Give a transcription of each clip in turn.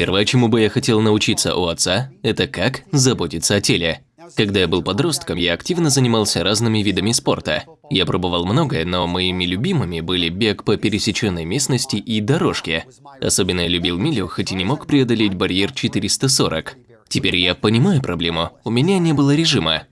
Первое, чему бы я хотел научиться у отца, это как заботиться о теле. Когда я был подростком, я активно занимался разными видами спорта. Я пробовал многое, но моими любимыми были бег по пересеченной местности и дорожки. Особенно я любил милю, хоть и не мог преодолеть барьер 440. Теперь я понимаю проблему, у меня не было режима.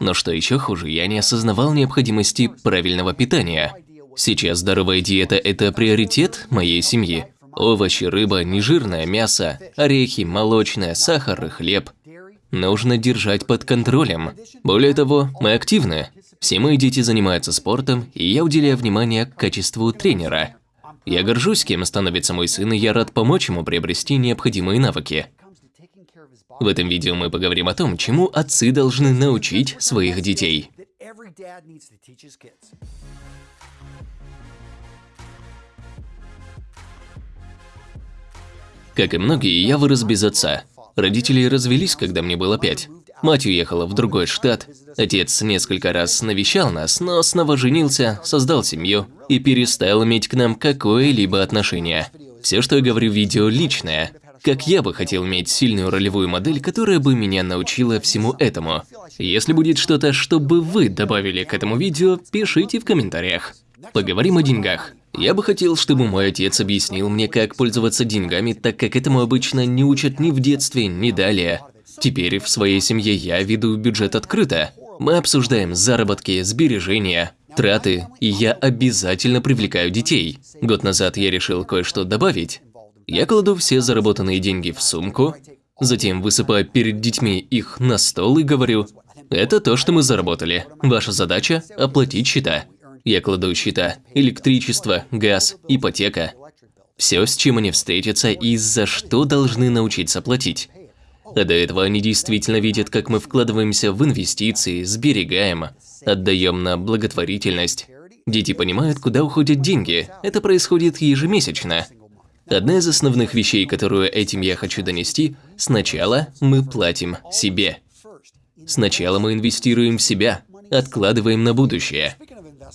Но что еще хуже, я не осознавал необходимости правильного питания. Сейчас здоровая диета – это приоритет моей семьи. Овощи, рыба, нежирное мясо, орехи, молочное, сахар и хлеб. Нужно держать под контролем. Более того, мы активны. Все мои дети занимаются спортом, и я уделяю внимание качеству тренера. Я горжусь, кем становится мой сын, и я рад помочь ему приобрести необходимые навыки. В этом видео мы поговорим о том, чему отцы должны научить своих детей. Как и многие, я вырос без отца. Родители развелись, когда мне было пять. Мать уехала в другой штат. Отец несколько раз навещал нас, но снова женился, создал семью и перестал иметь к нам какое-либо отношение. Все, что я говорю в видео, личное. Как я бы хотел иметь сильную ролевую модель, которая бы меня научила всему этому. Если будет что-то, что бы вы добавили к этому видео, пишите в комментариях. Поговорим о деньгах. Я бы хотел, чтобы мой отец объяснил мне, как пользоваться деньгами, так как этому обычно не учат ни в детстве, ни далее. Теперь в своей семье я веду бюджет открыто. Мы обсуждаем заработки, сбережения, траты, и я обязательно привлекаю детей. Год назад я решил кое-что добавить. Я кладу все заработанные деньги в сумку, затем высыпаю перед детьми их на стол и говорю, это то, что мы заработали. Ваша задача – оплатить счета. Я кладу счета – электричество, газ, ипотека. Все, с чем они встретятся и за что должны научиться платить. А до этого они действительно видят, как мы вкладываемся в инвестиции, сберегаем, отдаем на благотворительность. Дети понимают, куда уходят деньги. Это происходит ежемесячно. Одна из основных вещей, которую этим я хочу донести – сначала мы платим себе. Сначала мы инвестируем в себя, откладываем на будущее.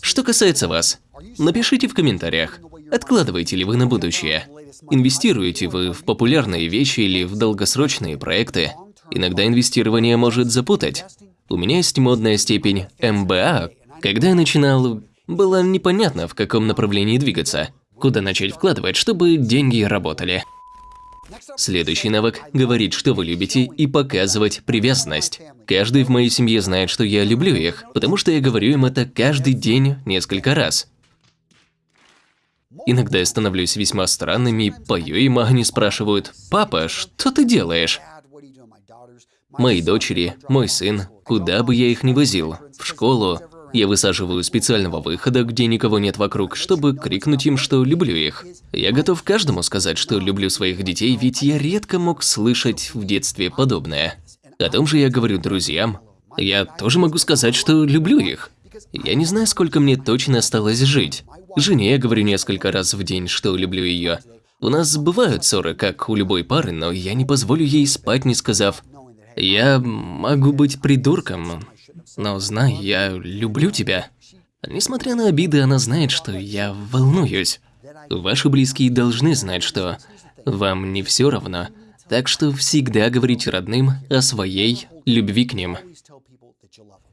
Что касается вас, напишите в комментариях, откладываете ли вы на будущее. Инвестируете вы в популярные вещи или в долгосрочные проекты. Иногда инвестирование может запутать. У меня есть модная степень МБА. Когда я начинал, было непонятно, в каком направлении двигаться, куда начать вкладывать, чтобы деньги работали. Следующий навык – говорить, что вы любите, и показывать привязанность. Каждый в моей семье знает, что я люблю их, потому что я говорю им это каждый день несколько раз. Иногда я становлюсь весьма странным и пою им, а они спрашивают, «Папа, что ты делаешь?» Мои дочери, мой сын, куда бы я их ни возил, в школу, я высаживаю специального выхода, где никого нет вокруг, чтобы крикнуть им, что люблю их. Я готов каждому сказать, что люблю своих детей, ведь я редко мог слышать в детстве подобное. О том же я говорю друзьям. Я тоже могу сказать, что люблю их. Я не знаю, сколько мне точно осталось жить. Жене я говорю несколько раз в день, что люблю ее. У нас бывают ссоры, как у любой пары, но я не позволю ей спать, не сказав «Я могу быть придурком, но знай, я люблю тебя. Несмотря на обиды, она знает, что я волнуюсь. Ваши близкие должны знать, что вам не все равно, так что всегда говорите родным о своей любви к ним.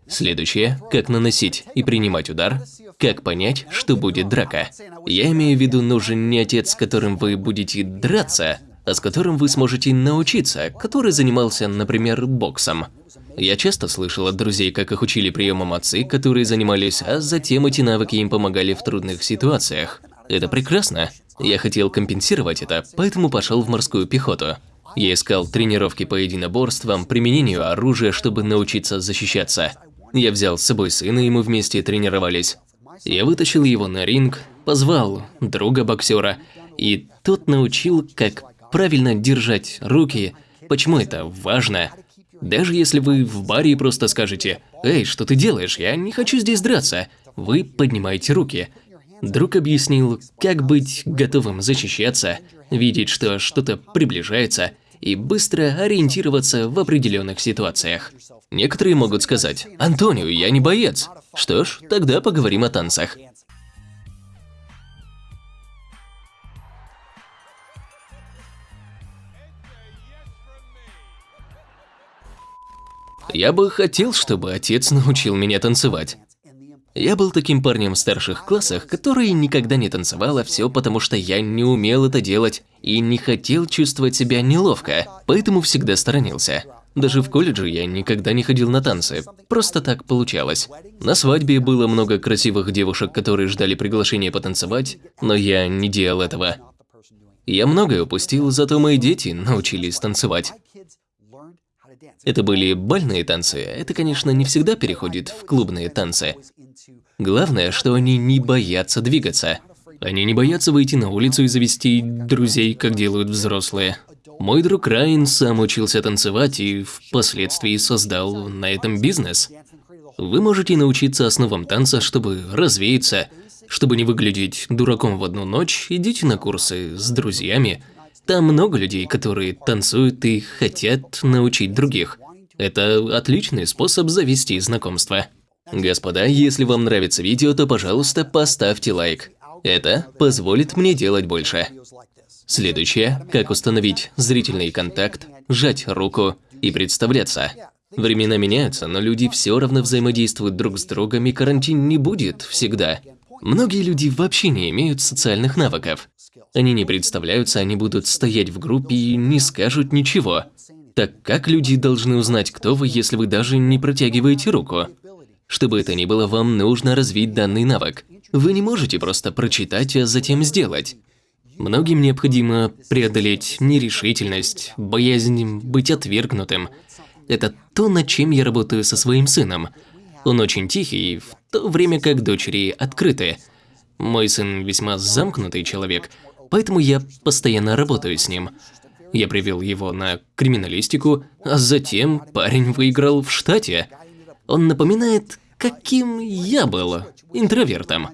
Следующее – как наносить и принимать удар, как понять, что будет драка. Я имею в виду, нужен не отец, с которым вы будете драться, а с которым вы сможете научиться, который занимался, например, боксом. Я часто слышал от друзей, как их учили приемам отцы, которые занимались, а затем эти навыки им помогали в трудных ситуациях. Это прекрасно. Я хотел компенсировать это, поэтому пошел в морскую пехоту. Я искал тренировки по единоборствам, применению оружия, чтобы научиться защищаться. Я взял с собой сына, и мы вместе тренировались. Я вытащил его на ринг, позвал друга-боксера, и тот научил, как правильно держать руки, почему это важно, даже если вы в баре и просто скажете «Эй, что ты делаешь? Я не хочу здесь драться», вы поднимаете руки. Друг объяснил, как быть готовым защищаться, видеть, что что-то приближается, и быстро ориентироваться в определенных ситуациях. Некоторые могут сказать «Антонио, я не боец». Что ж, тогда поговорим о танцах. Я бы хотел, чтобы отец научил меня танцевать. Я был таким парнем в старших классах, который никогда не танцевал, а все потому, что я не умел это делать и не хотел чувствовать себя неловко, поэтому всегда сторонился. Даже в колледже я никогда не ходил на танцы, просто так получалось. На свадьбе было много красивых девушек, которые ждали приглашения потанцевать, но я не делал этого. Я многое упустил, зато мои дети научились танцевать. Это были бальные танцы, это, конечно, не всегда переходит в клубные танцы. Главное, что они не боятся двигаться. Они не боятся выйти на улицу и завести друзей, как делают взрослые. Мой друг Райан сам учился танцевать и впоследствии создал на этом бизнес. Вы можете научиться основам танца, чтобы развеяться, чтобы не выглядеть дураком в одну ночь, идите на курсы с друзьями. Там много людей, которые танцуют и хотят научить других. Это отличный способ завести знакомство. Господа, если вам нравится видео, то, пожалуйста, поставьте лайк. Это позволит мне делать больше. Следующее – как установить зрительный контакт, сжать руку и представляться. Времена меняются, но люди все равно взаимодействуют друг с другом, и карантин не будет всегда. Многие люди вообще не имеют социальных навыков. Они не представляются, они будут стоять в группе и не скажут ничего. Так как люди должны узнать, кто вы, если вы даже не протягиваете руку? Чтобы это ни было, вам нужно развить данный навык. Вы не можете просто прочитать, а затем сделать. Многим необходимо преодолеть нерешительность, боязнь быть отвергнутым. Это то, над чем я работаю со своим сыном. Он очень тихий, в то время как дочери открыты. Мой сын весьма замкнутый человек, поэтому я постоянно работаю с ним. Я привел его на криминалистику, а затем парень выиграл в штате. Он напоминает, каким я был, интровертом.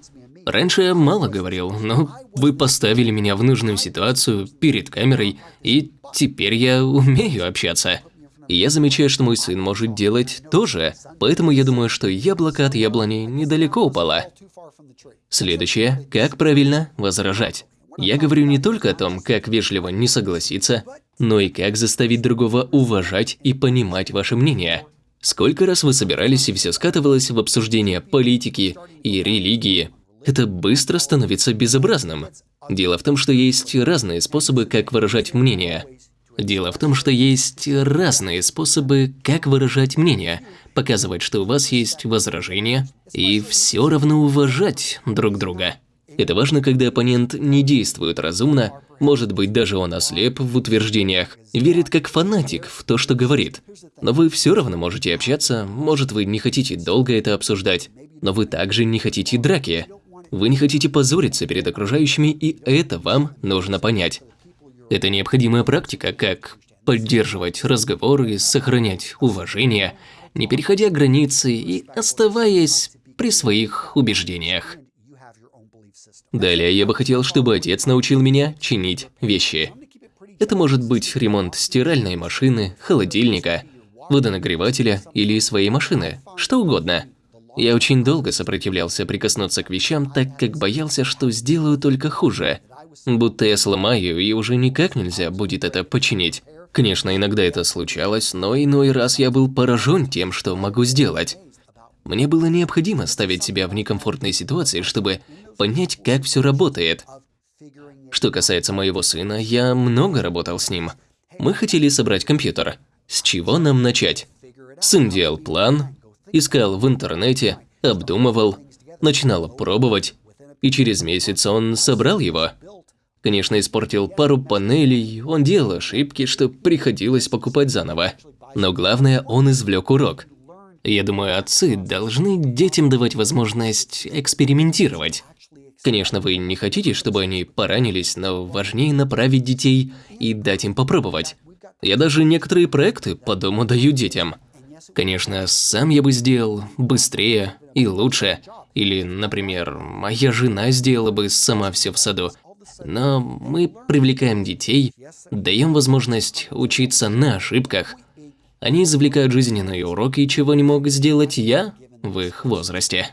Раньше я мало говорил, но вы поставили меня в нужную ситуацию перед камерой, и теперь я умею общаться. И я замечаю, что мой сын может делать то же, поэтому я думаю, что яблоко от яблони недалеко упало. Следующее – как правильно возражать. Я говорю не только о том, как вежливо не согласиться, но и как заставить другого уважать и понимать ваше мнение. Сколько раз вы собирались и все скатывалось в обсуждение политики и религии, это быстро становится безобразным. Дело в том, что есть разные способы, как выражать мнение. Дело в том, что есть разные способы, как выражать мнение, показывать, что у вас есть возражения, и все равно уважать друг друга. Это важно, когда оппонент не действует разумно, может быть, даже он ослеп в утверждениях, верит как фанатик в то, что говорит. Но вы все равно можете общаться, может, вы не хотите долго это обсуждать, но вы также не хотите драки. Вы не хотите позориться перед окружающими, и это вам нужно понять. Это необходимая практика, как поддерживать разговоры, сохранять уважение, не переходя границы и оставаясь при своих убеждениях. Далее я бы хотел, чтобы отец научил меня чинить вещи. Это может быть ремонт стиральной машины, холодильника, водонагревателя или своей машины, что угодно. Я очень долго сопротивлялся прикоснуться к вещам, так как боялся, что сделаю только хуже. Будто я сломаю, и уже никак нельзя будет это починить. Конечно, иногда это случалось, но иной раз я был поражен тем, что могу сделать. Мне было необходимо ставить себя в некомфортной ситуации, чтобы понять, как все работает. Что касается моего сына, я много работал с ним. Мы хотели собрать компьютер. С чего нам начать? Сын делал план, Искал в интернете, обдумывал, начинал пробовать, и через месяц он собрал его. Конечно, испортил пару панелей, он делал ошибки, что приходилось покупать заново. Но главное, он извлек урок. Я думаю, отцы должны детям давать возможность экспериментировать. Конечно, вы не хотите, чтобы они поранились, но важнее направить детей и дать им попробовать. Я даже некоторые проекты по дому даю детям – Конечно, сам я бы сделал быстрее и лучше. Или, например, моя жена сделала бы сама все в саду. Но мы привлекаем детей, даем возможность учиться на ошибках. Они извлекают жизненные уроки, чего не мог сделать я в их возрасте.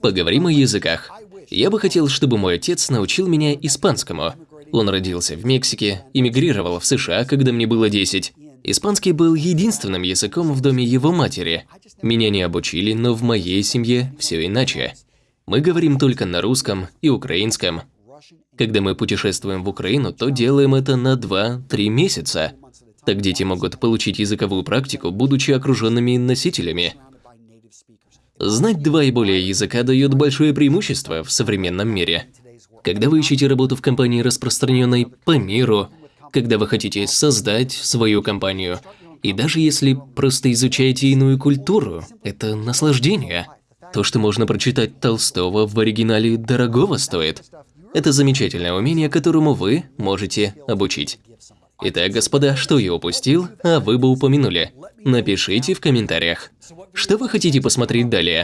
Поговорим о языках. Я бы хотел, чтобы мой отец научил меня испанскому. Он родился в Мексике, эмигрировал в США, когда мне было 10. Испанский был единственным языком в доме его матери. Меня не обучили, но в моей семье все иначе. Мы говорим только на русском и украинском. Когда мы путешествуем в Украину, то делаем это на 2-3 месяца. Так дети могут получить языковую практику, будучи окруженными носителями. Знать два и более языка дает большое преимущество в современном мире. Когда вы ищете работу в компании, распространенной по миру, когда вы хотите создать свою компанию, и даже если просто изучаете иную культуру, это наслаждение. То, что можно прочитать Толстого в оригинале, дорогого стоит. Это замечательное умение, которому вы можете обучить. Итак, господа, что я упустил, а вы бы упомянули? Напишите в комментариях. Что вы хотите посмотреть далее?